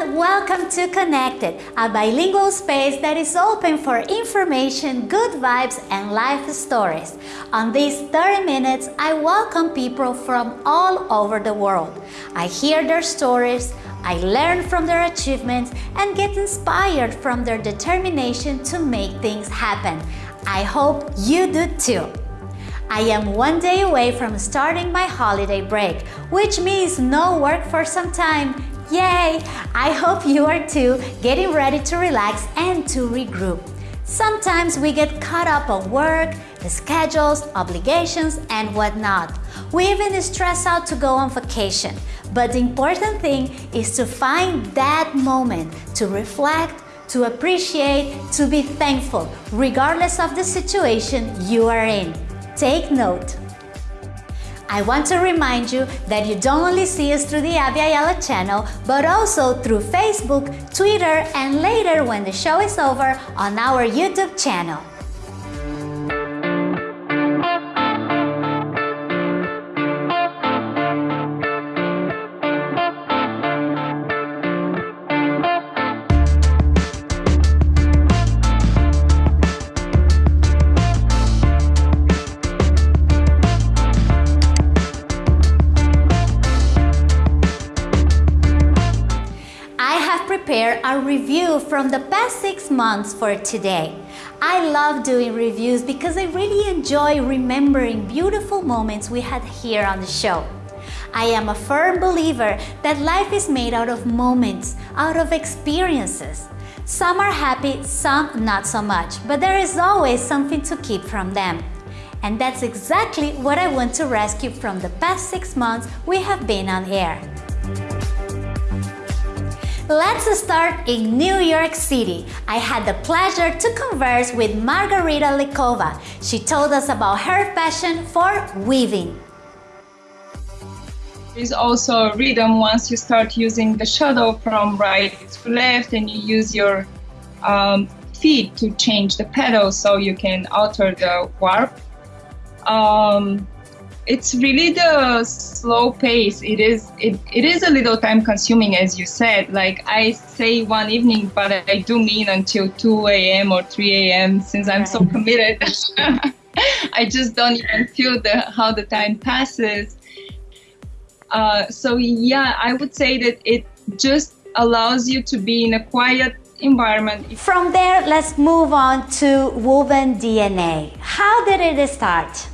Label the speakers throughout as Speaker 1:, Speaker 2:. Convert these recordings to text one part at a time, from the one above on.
Speaker 1: everyone, welcome to Connected, a bilingual space that is open for information, good vibes and life stories. On these 30 minutes, I welcome people from all over the world. I hear their stories, I learn from their achievements and get inspired from their determination to make things happen. I hope you do too. I am one day away from starting my holiday break, which means no work for some time Yay! I hope you are too, getting ready to relax and to regroup. Sometimes we get caught up on work, the schedules, obligations, and whatnot. We even stress out to go on vacation. But the important thing is to find that moment to reflect, to appreciate, to be thankful, regardless of the situation you are in. Take note. I want to remind you that you don't only see us through the Abby Ayala channel, but also through Facebook, Twitter, and later when the show is over on our YouTube channel. Review from the past six months for today. I love doing reviews because I really enjoy remembering beautiful moments we had here on the show. I am a firm believer that life is made out of moments, out of experiences. Some are happy, some not so much, but there is always something to keep from them. And that's exactly what I want to rescue from the past six months we have been on air. Let's start in New York City. I had the pleasure to converse with Margarita Likova. She told us about her passion for weaving.
Speaker 2: There's also a rhythm once you start using the shuttle from right to left and you use your um, feet to change the pedal so you can alter the warp. Um, it's really the slow pace. It is it, it is a little time consuming as you said. Like i say one evening but i do mean until 2 a.m or 3 a.m since i'm so committed. I just don't even feel the how the time passes. Uh, so yeah i would say that it just allows you to be in a quiet environment.
Speaker 1: From there let's move on to woven dna how did it start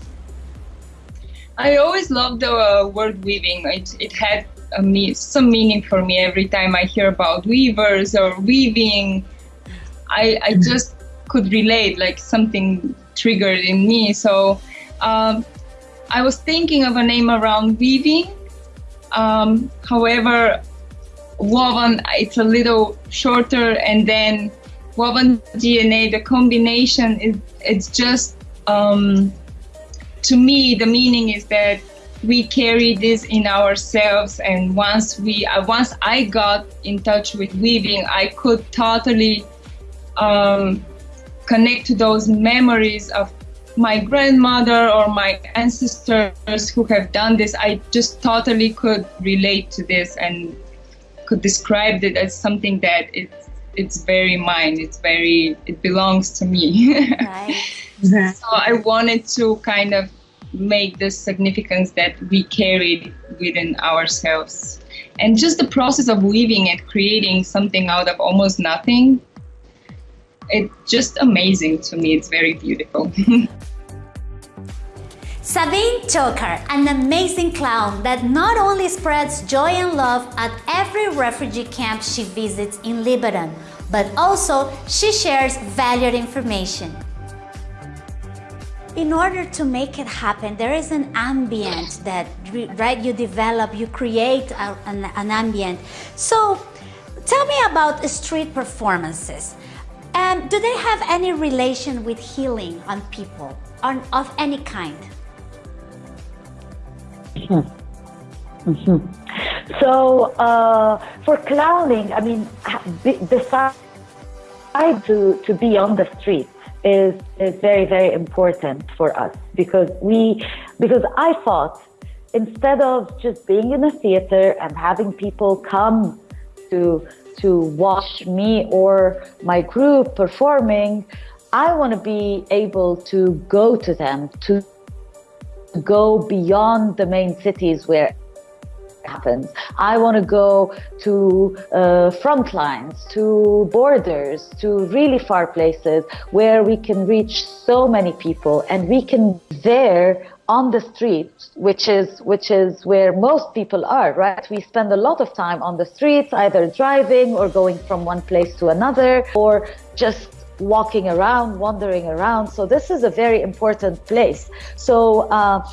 Speaker 2: I always loved the uh, word weaving. It, it had me- some meaning for me every time I hear about weavers or weaving. I, I mm-hmm. just could relate, like something triggered in me. So um, I was thinking of a name around weaving. Um, however, woven, it's a little shorter, and then woven DNA, the combination is it's just um, to me, the meaning is that we carry this in ourselves and once we uh, once i got in touch with weaving i could totally um, connect to those memories of my grandmother or my ancestors who have done this. I just totally could relate to this and could describe it as something that it's it's very mine it's very it belongs to me right. so i wanted to kind of make the significance that we carried within ourselves. And just the process of weaving and creating something out of almost nothing, it's just amazing to me. It's very beautiful.
Speaker 1: Sabine Choucair, an amazing clown that not only spreads joy and love at every refugee camp she visits in Lebanon, but also she shares valued information in order to make it happen, there is an ambient that right you develop, you create a, an, an ambient. So tell me about street performances. Um, do they have any relation with healing on people on, of any kind?
Speaker 3: Mm -hmm. So uh, for clowning, I mean, besides to, to be on the street, is, is very, very important for us because we, because I thought instead of just being in a theater and having people come to, to watch me or my group performing, I want to be able to go to them, to go beyond the main cities where it happens. I want to go to uh, front lines, to borders, to really far places where we can reach so many people and we can there on the street, which is which is where most people are, right? We spend a lot of time on the streets, either driving or going from one place to another, or just walking around, wandering around. So this is a very important place. So uh,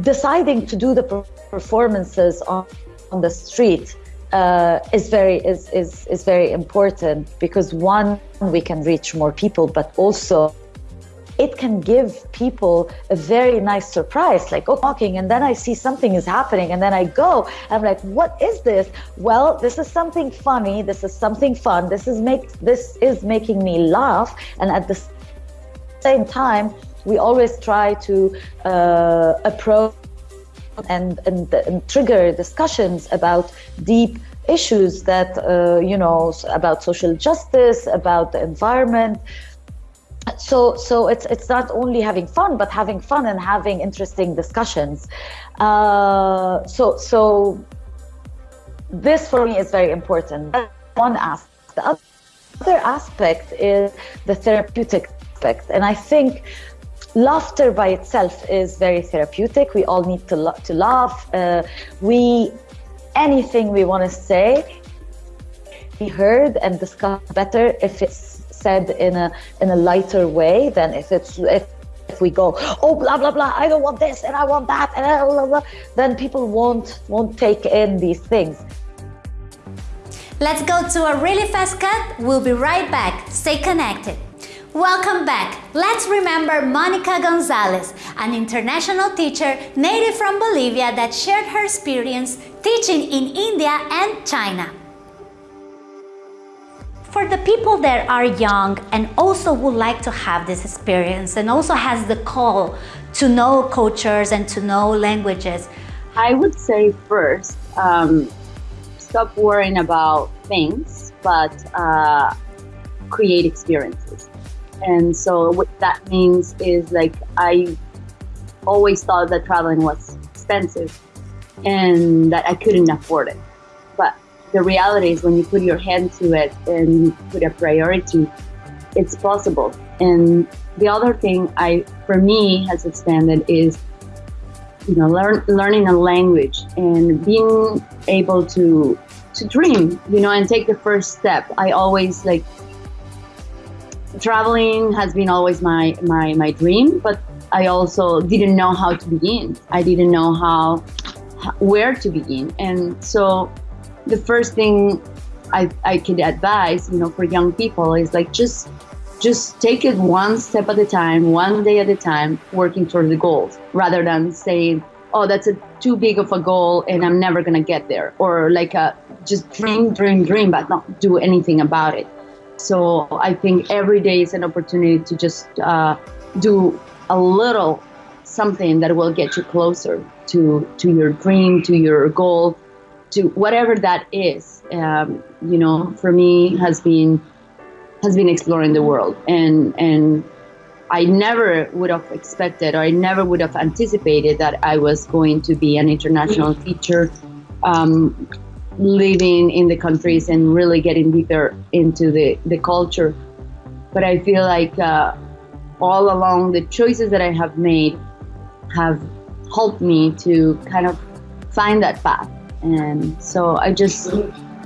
Speaker 3: deciding to do the performances on, on the street uh, is very is, is is very important because one we can reach more people, but also it can give people a very nice surprise like oh walking and then i see something is happening and then i go. I'm like what is this? Well this is something funny. This is something fun. This is make this is making me laugh. And at the same time we always try to uh, approach and, and, and, trigger discussions about deep issues that uh, you know about social justice about the environment so so it's it's not only having fun but having fun and having interesting discussions. Uh, so so this for me is very important. One aspect. The other aspect is the therapeutic aspect. And i think laughter by itself is very therapeutic. We all need to, to laugh. Uh, we anything we want to say be heard and discussed better if it's said in a in a lighter way than if it's if if we go oh blah blah blah i don't want this and i want that and blah, blah, blah, then people won't won't take in these things.
Speaker 1: Let's go to a really fast cut. We'll be right back. Stay connected. Welcome back. Let's remember Monica Gonzalez, an international teacher native from Bolivia that shared her experience teaching in India and China for the people that are young and also would like to have this experience and also has the call to know cultures and to know languages?
Speaker 4: I would say first, um, stop worrying about things, but uh, create experiences. And so what that means is like I always thought that traveling was expensive and that I couldn't afford it the reality is when you put your hand to it and you put a priority, it's possible. And the other thing I, for me, has expanded is, you know, learn, learning a language and being able to to dream, you know, and take the first step. I always like traveling has been always my my my dream, but I also didn't know how to begin. I didn't know how where to begin, and so the first thing I, I could advise, you know, for young people is like just just take it one step at a time, one day at a time, working towards the goals, rather than saying, "Oh, that's a too big of a goal, and I'm never gonna get there," or like a, just dream, dream, dream, but not do anything about it. So I think every day is an opportunity to just uh, do a little something that will get you closer to to your dream, to your goal, to whatever that is um, you know for me has been has been exploring the world. And and I never would have expected or I never would have anticipated that I was going to be an international teacher um, living in the countries and really getting deeper into the, the culture. But I feel like uh, all along the choices that I have made have helped me to kind of find that path and so I just,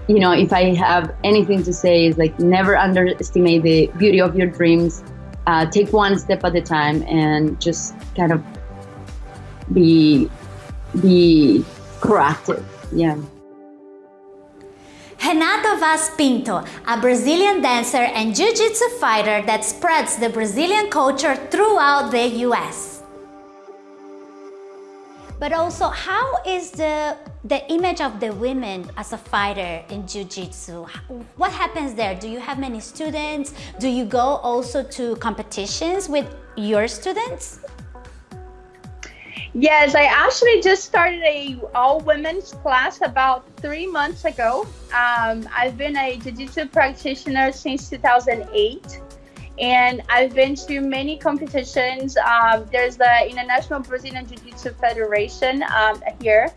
Speaker 4: you know, if I have anything to say, is like never underestimate the beauty of your dreams. Uh, take one step at a time and just kind of be be proactive. Yeah.
Speaker 1: Renato Vaz Pinto, a Brazilian dancer and jiu-jitsu fighter that spreads the Brazilian culture throughout the US. But also, how is the, the image of the women as a fighter in Jiu-Jitsu? What happens there? Do you have many students? Do you go also to competitions with your students?
Speaker 5: Yes, I actually just started a all women's class about three months ago. Um, I've been a jiu-jitsu practitioner since 2008 and I've been to many competitions. Um, there's the International Brazilian Jiu-Jitsu Federation um, here,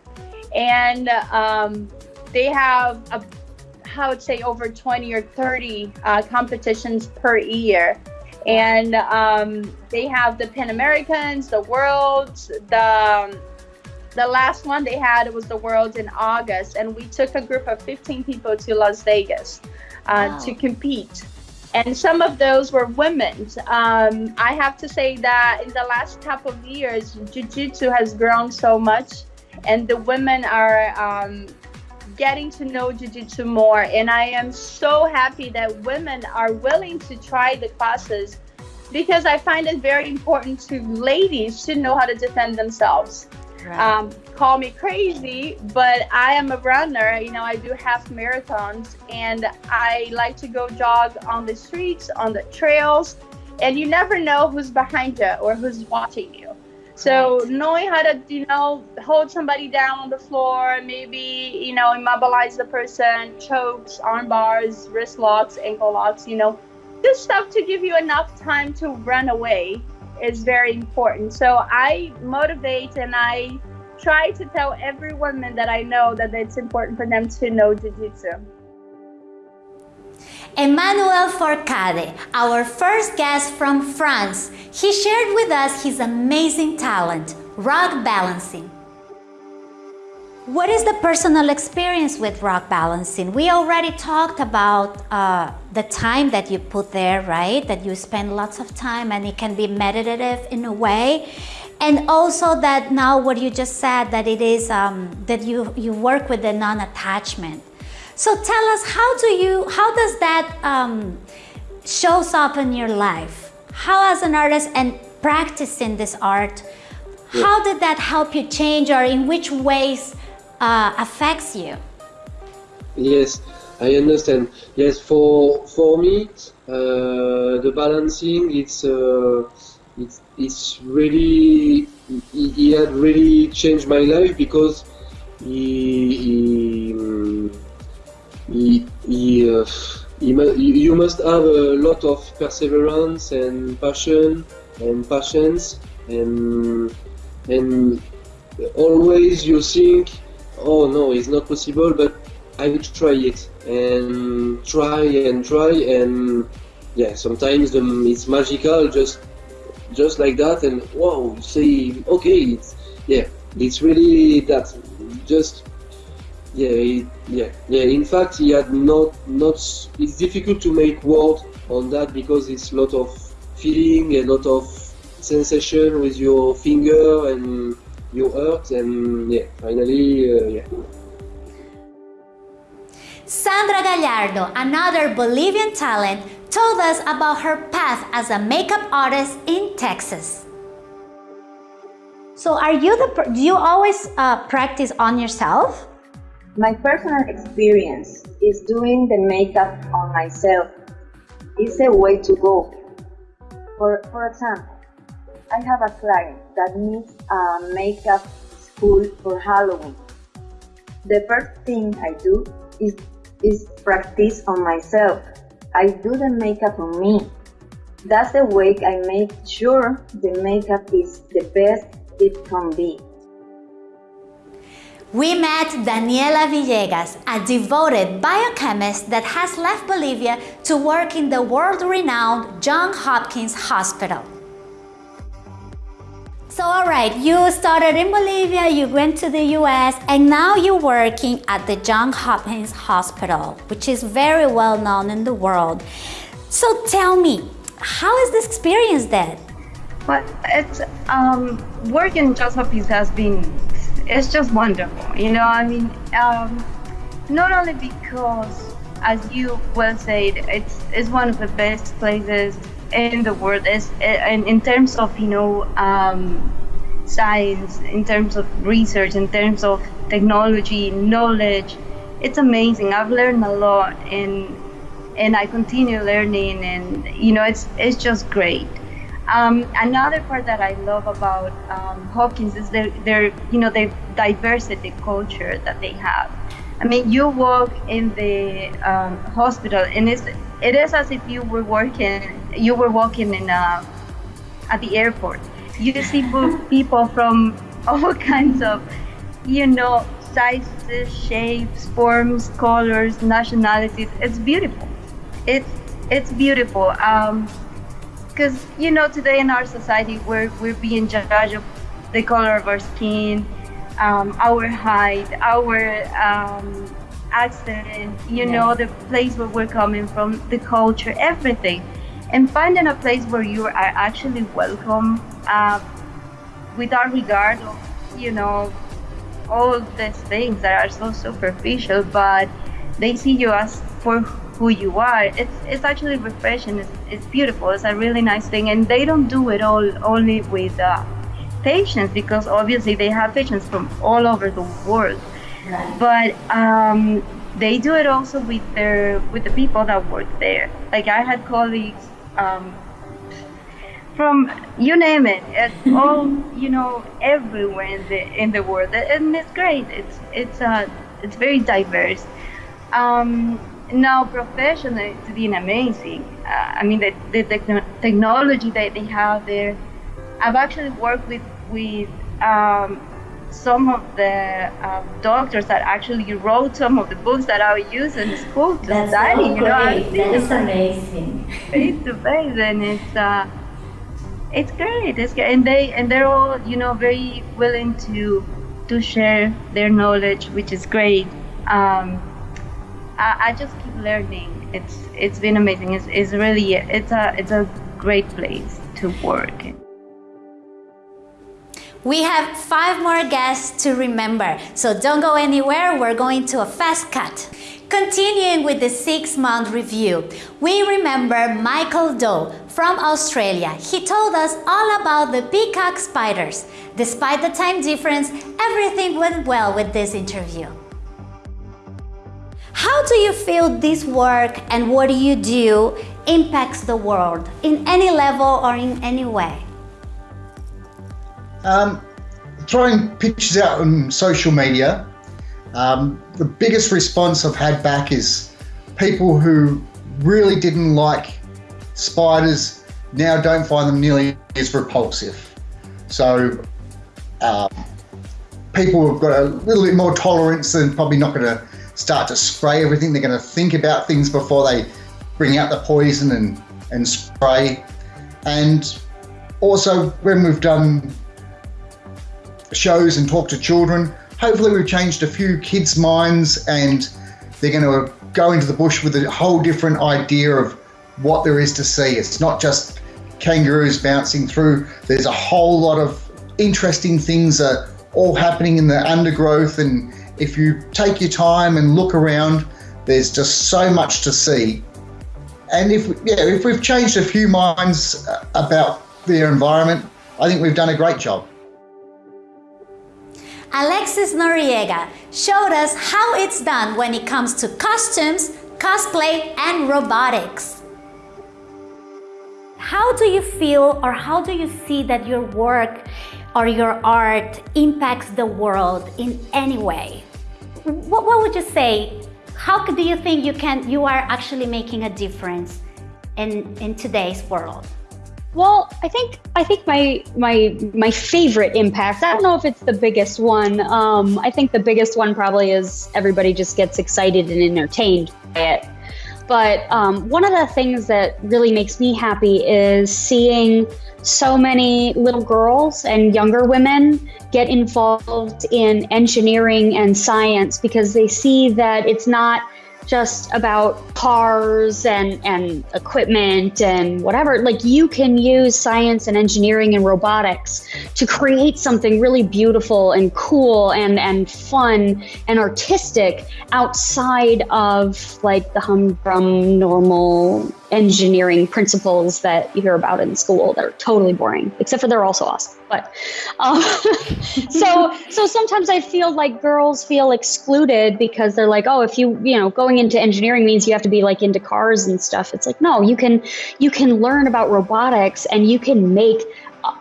Speaker 5: and um, they have a, I would say over 20 or 30 uh, competitions per year and um, they have the Pan Americans, the Worlds, the the last one they had was the Worlds in August, and we took a group of 15 people to Las Vegas uh, wow. to compete. And some of those were women. Um, I have to say that in the last couple of years, Jiu-Jitsu has grown so much, and the women are um, getting to know jiu-jitsu more and i am so happy that women are willing to try the classes because i find it very important to ladies to know how to defend themselves right. um, call me crazy but i am a runner. You know i do half marathons and i like to go jog on the streets on the trails and you never know who's behind you or who's watching you. So knowing how to, you know, hold somebody down on the floor, maybe, you know, immobilize the person, chokes, arm bars, wrist locks, ankle locks, you know, just stuff to give you enough time to run away is very important. So I motivate and I try to tell every woman that I know that it's important for them to know Jiu-Jitsu.
Speaker 1: Emmanuel Forcade, our first guest from France, he shared with us his amazing talent, rock balancing. What is the personal experience with rock balancing? We already talked about uh, the time that you put there, right? That you spend lots of time and it can be meditative in a way. And also that now what you just said, that it is, um, that you, you work with the non-attachment. So tell us, how do you, how does that um, shows up in your life? How as an artist and practicing this art, yeah. how did that help you change or in which ways uh, affects you?
Speaker 6: Yes, I understand. Yes, for for me, uh, the balancing it's uh, it's it's really it, had really changed my life because he, he he, uh, he, you must have a lot of perseverance and passion and patience and and always you think oh no it's not possible but I will try it and try and try and yeah sometimes it's magical just just like that and wow say okay it's yeah it's really that just yeah, yeah, yeah. In fact, he had not, not. It's difficult to make word on that because it's a lot of feeling, a lot of sensation with your finger and your heart, and yeah, finally, uh, yeah.
Speaker 1: Sandra Gallardo, another Bolivian talent, told us about her path as a makeup artist in Texas. So are you the, do you always uh, practice on yourself?
Speaker 7: My personal experience is doing the makeup on myself. It's a way to go. For, for example, I have a client that needs a makeup school for Halloween. The first thing I do is, is practice on myself. I do the makeup on me. That's the way I make sure the makeup is the best it can be.
Speaker 1: We met Daniela Villegas, a devoted biochemist that has left Bolivia to work in the world-renowned Johns Hopkins Hospital. So alright, you started in Bolivia, you went to the US, and now you're working at the Johns Hopkins Hospital, which is very well known in the world. So tell me, how is this experience then?
Speaker 8: Well, it's, um, working in Johns Hopkins has been it's just wonderful. You know, I mean, um, not only because, as you well said, it's it's one of the best places in the world. It's, and in terms of you know um, science, in terms of research, in terms of technology, knowledge, it's amazing. I've learned a lot, and and I continue learning, and you know, it's it's just great.
Speaker 5: Um, another part that I love about um, Hopkins is their, their, you know, the diversity culture that they have. I mean, you walk in the um, hospital, and it's it is as if you were working, you were walking in a, at the airport. You see people from all kinds of, you know, sizes, shapes, forms, colors, nationalities. It's beautiful. It's it's beautiful. Um, because you know today in our society we're we're being judged of the color of our skin, um, our height, our um, accent, you yeah. know, the place where we're coming from, the culture, everything. And finding a place where you are actually welcome uh, without regard of, you know, all these things that are so superficial, but they see you as for who you are. It's it's actually refreshing. It's, it's beautiful. It's a really nice thing, and they don't do it all only with uh, patients because obviously they have patients from all over the world. But um, they do it also with their with the people that work there. Like I had colleagues um, from you name it, it's all you know everywhere in the in the world, and it's great. It's it's uh it's very diverse. Um, now professionally, it's been amazing. Uh, I mean, the, the technology that they have there. I've actually worked with with um, some of the uh, doctors that actually wrote some of the books that I use in school to
Speaker 1: That's
Speaker 5: study.
Speaker 1: So you know, that is amazing.
Speaker 5: Face to face, and it's uh, it's great. It's great. and they and they're all you know very willing to to share their knowledge, which is great. Um, I, I just keep learning. It's it's been amazing. It's, it's really it's a it's a great place to work.
Speaker 1: We have five more guests to remember, so don't go anywhere. We're going to a fast cut. Continuing with the six-month review, we remember Michael Doe from Australia. He told us all about the peacock spiders. Despite the time difference, everything went well with this interview. How do you feel this work and what do you do impacts the world in any level or in any way?
Speaker 9: Um, throwing pictures out on social media, um, the biggest response I've had back is people who really didn't like spiders now don't find them nearly as repulsive. So um, people have got a little bit more tolerance and probably not going to start to spray everything. They're going to think about things before they bring out the poison and, and spray. And also, when we've done shows and talk to children, hopefully, we've changed a few kids' minds and they're going to go into the bush with a whole different idea of what there is to see. It's not just kangaroos bouncing through, there's a whole lot of interesting things are all happening in the undergrowth and if you take your time and look around, there's just so much to see. And if yeah, if we've changed a few minds about their environment, I think we've done a great job.
Speaker 1: Alexis Noriega showed us how it's done when it comes to costumes, cosplay, and robotics. How do you feel or how do you see that your work or your art impacts the world in any way? What, what would you say? How do you think you can you are actually making a difference in in today's world?
Speaker 10: Well, I think I think my my my favorite impact. I don't know if it's the biggest one. Um, I think the biggest one probably is everybody just gets excited and entertained by it. But um, one of the things that really makes me happy is seeing so many little girls and younger women get involved in engineering and science because they see that it's not just about cars and, and equipment and whatever. Like you can use science and engineering and robotics to create something really beautiful and cool and, and fun and artistic outside of like the humdrum normal engineering principles that you hear about in school. They're totally boring, except for they're also awesome. But um, so so sometimes I feel like girls feel excluded because they're like, oh, if you you know going into engineering means you have to be like into cars and stuff. It's like no, you can you can learn about robotics and you can make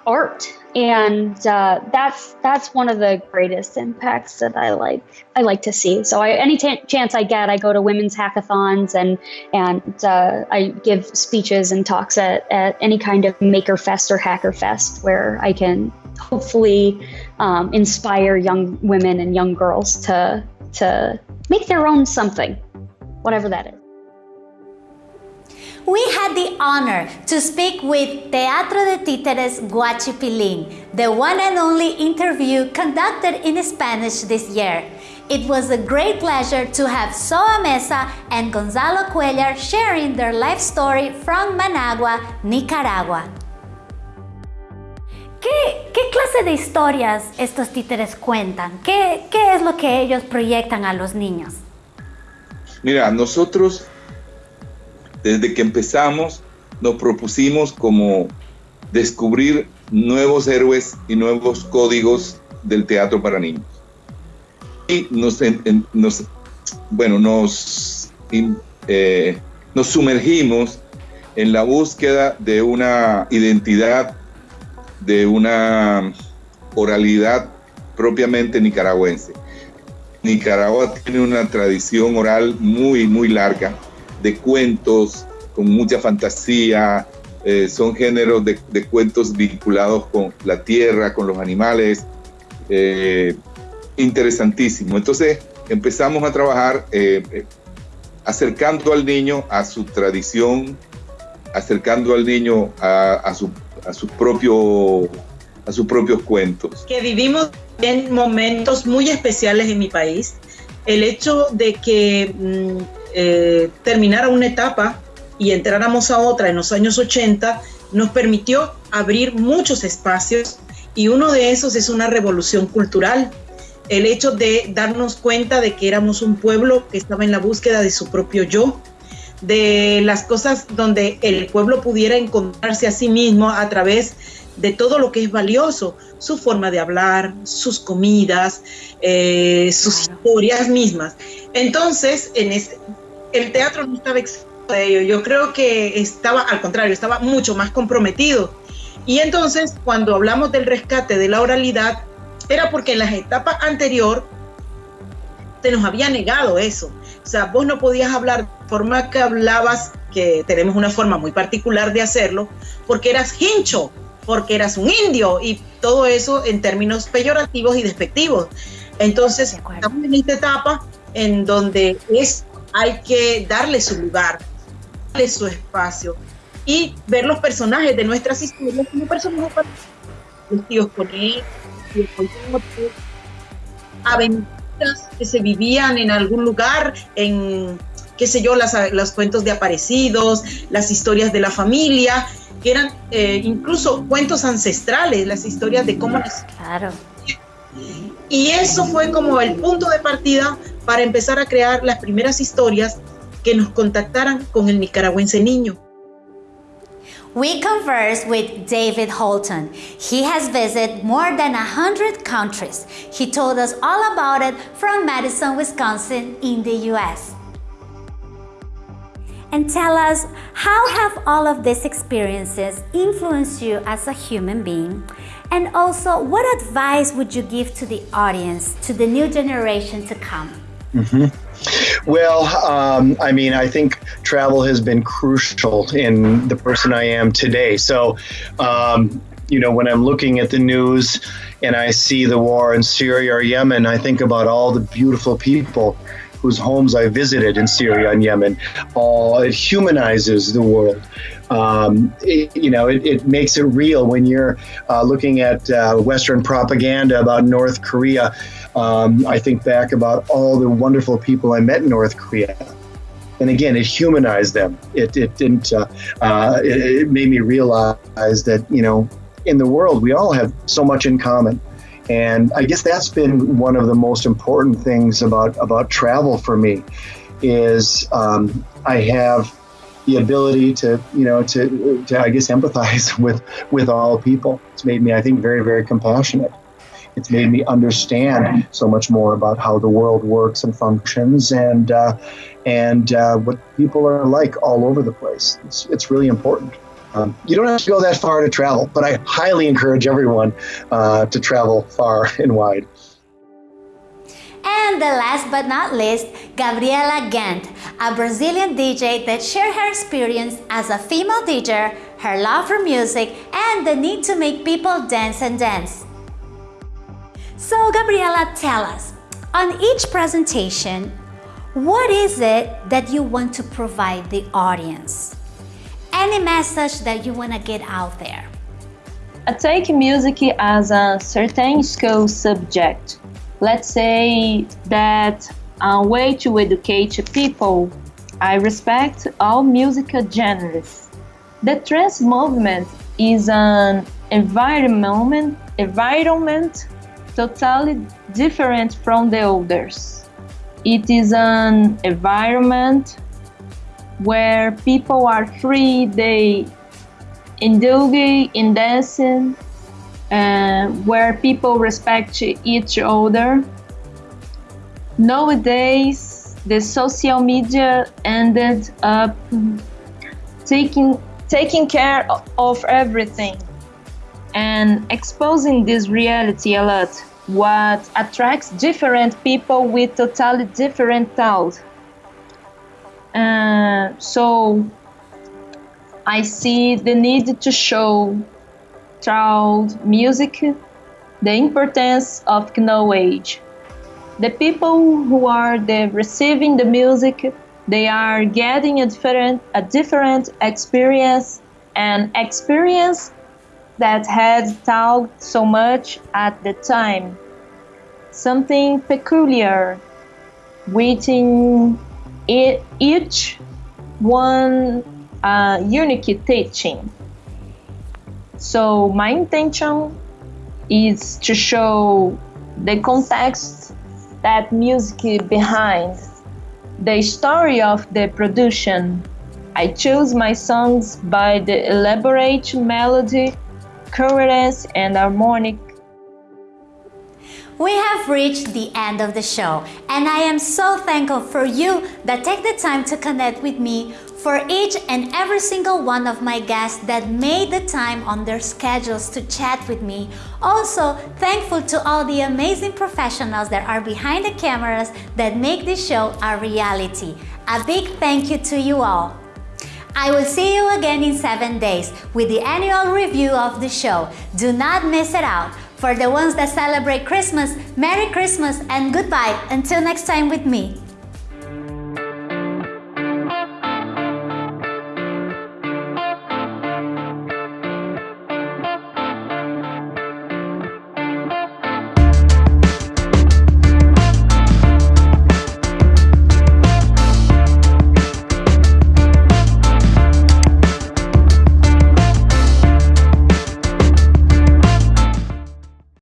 Speaker 10: art and uh, that's that's one of the greatest impacts that I like I like to see. So I, any t- chance I get, I go to women's hackathons and and uh, I give speeches and talks at, at any kind of Maker Fest or Hacker Fest where I can hopefully um, inspire young women and young girls to to make their own something, whatever that is
Speaker 1: we had the honor to speak with Teatro de Títeres Guachipilín, the one and only interview conducted in Spanish this year. It was a great pleasure to have Zoa Meza and Gonzalo Cuellar sharing their life story from Managua, Nicaragua. ¿Qué, ¿Qué, clase de historias estos títeres cuentan? ¿Qué, ¿Qué es lo que ellos proyectan a los niños?
Speaker 11: Mira, nosotros desde que empezamos nos propusimos como descubrir nuevos héroes y nuevos códigos del teatro para niños. Y nos, bueno, nos, eh, nos sumergimos en la búsqueda de una identidad, de una oralidad propiamente nicaragüense. Nicaragua tiene una tradición oral muy, muy larga de cuentos con mucha fantasía, eh, son géneros de, cuentos vinculados con la tierra, con los animales, eh, interesantísimo. Entonces empezamos a trabajar eh, acercando al niño a su tradición, acercando al niño a, su, propio, a sus propios cuentos.
Speaker 12: Que vivimos en momentos muy especiales en mi país. El hecho de que... Mm, eh, terminara una etapa y entráramos a otra en los años 80, nos permitió abrir muchos espacios y uno de esos es una revolución cultural. El hecho de darnos cuenta de que éramos un pueblo que estaba en la búsqueda de su propio yo, de las cosas donde el pueblo pudiera encontrarse a sí mismo a través de todo lo que es valioso, su forma de hablar, sus comidas, eh, sus historias mismas. Entonces, en este, el teatro no estaba exento de ello. Yo creo que estaba, al contrario, estaba mucho más comprometido. Y entonces, cuando hablamos del rescate de la oralidad, era porque en las etapas anterior se nos había negado eso. O sea, vos no podías hablar de forma que hablabas, que tenemos una forma muy particular de hacerlo, porque eras hincho, porque eras un indio y todo eso en términos peyorativos y despectivos. Entonces, estamos en esta etapa en donde es hay que darle su lugar, darle su espacio y ver los personajes de nuestras historias como personajes vestidos con él, aventuras que se vivían en algún lugar, en qué sé yo, las, los cuentos de aparecidos, las historias de la familia, que eran eh, incluso cuentos ancestrales, las historias de cómo...
Speaker 1: Claro.
Speaker 12: Y eso fue como el punto de partida para empezar a crear las primeras historias que nos contactaran con el nicaragüense niño.
Speaker 1: We conversed with David Holton. He has visited more than 100 countries. He told us all about it from Madison, Wisconsin in the US. And tell us, how have all of these experiences influenced you as a human being? And also, what advice would you give to the audience, to the new generation to come?
Speaker 13: Mm-hmm. Well, um, I mean, I think travel has been crucial in the person I am today. So, um, you know, when I'm looking at the news and I see the war in Syria or Yemen, I think about all the beautiful people whose homes I visited in Syria and Yemen. Oh, it humanizes the world. Um, it, you know, it, it, makes it real when you're uh, looking at uh, Western propaganda about North Korea. Um, I think back about all the wonderful people I met in North Korea. And again, it humanized them. It, it didn't, uh, uh, it, it made me realize that, you know, in the world, we all have so much in common. And I guess that's been one of the most important things about, about travel for me is um, I have the ability to, you know, to, to I guess empathize with with all people. It's made me, I think, very, very compassionate. It's made me understand so much more about how the world works and functions, and uh, and uh, what people are like all over the place. It's, it's really important. Um, you don't have to go that far to travel, but I highly encourage everyone uh, to travel far and wide.
Speaker 1: And the last but not least, Gabriela Gent, a Brazilian DJ that shared her experience as a female DJ, her love for music, and the need to make people dance and dance. So Gabriela, tell us, on each presentation, what is it that you want to provide the audience? Any message that you want to get out there?
Speaker 2: I take music as a certain school subject. Let's say that a way to educate people. I respect all musical genres. The trance movement is an environment, environment totally different from the others. It is an environment where people are free, they indulge in dancing, uh, where people respect each other. Nowadays, the social media ended up taking taking care of everything and exposing this reality a lot what attracts different people with totally different thoughts. Uh, so I see the need to show through music the importance of knowledge. The people who are the receiving the music, they are getting a different a different experience and experience that had talked so much at the time. Something peculiar within each one uh, unique teaching. So my intention is to show the context that music behind the story of the production. I chose my songs by the elaborate melody coherence and harmonic.
Speaker 1: We have reached the end of the show and I am so thankful for you that take the time to connect with me for each and every single one of my guests that made the time on their schedules to chat with me. Also, thankful to all the amazing professionals that are behind the cameras that make this show a reality. A big thank you to you all. I will see you again in 7 days with the annual review of the show. Do not miss it out. For the ones that celebrate Christmas, Merry Christmas and goodbye until next time with me.